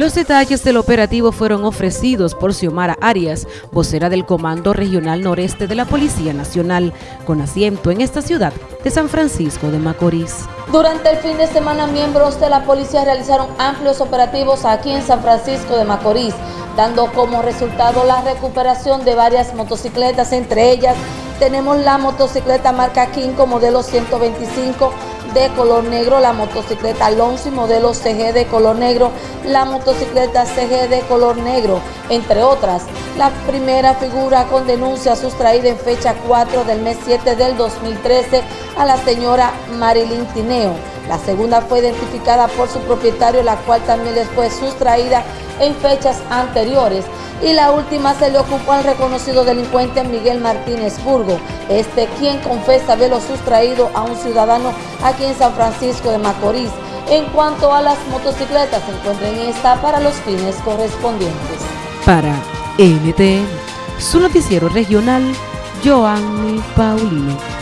Los detalles del operativo fueron ofrecidos por Xiomara Arias, vocera del Comando Regional Noreste de la Policía Nacional, con asiento en esta ciudad de San Francisco de Macorís. Durante el fin de semana, miembros de la policía realizaron amplios operativos aquí en San Francisco de Macorís, dando como resultado la recuperación de varias motocicletas, entre ellas tenemos la motocicleta marca Kinko modelo 125 de color negro, la motocicleta Alonso modelo CG de color negro, la motocicleta CG de color negro, entre otras. La primera figura con denuncia sustraída en fecha 4 del mes 7 del 2013 a la señora Marilyn Tineo. La segunda fue identificada por su propietario, la cual también les fue sustraída en fechas anteriores y la última se le ocupó al reconocido delincuente Miguel Martínez Burgo, este quien confesa haberlo sustraído a un ciudadano aquí en San Francisco de Macorís. En cuanto a las motocicletas, se encuentran en esta para los fines correspondientes. Para NTN, su noticiero regional, Joanny Paulino.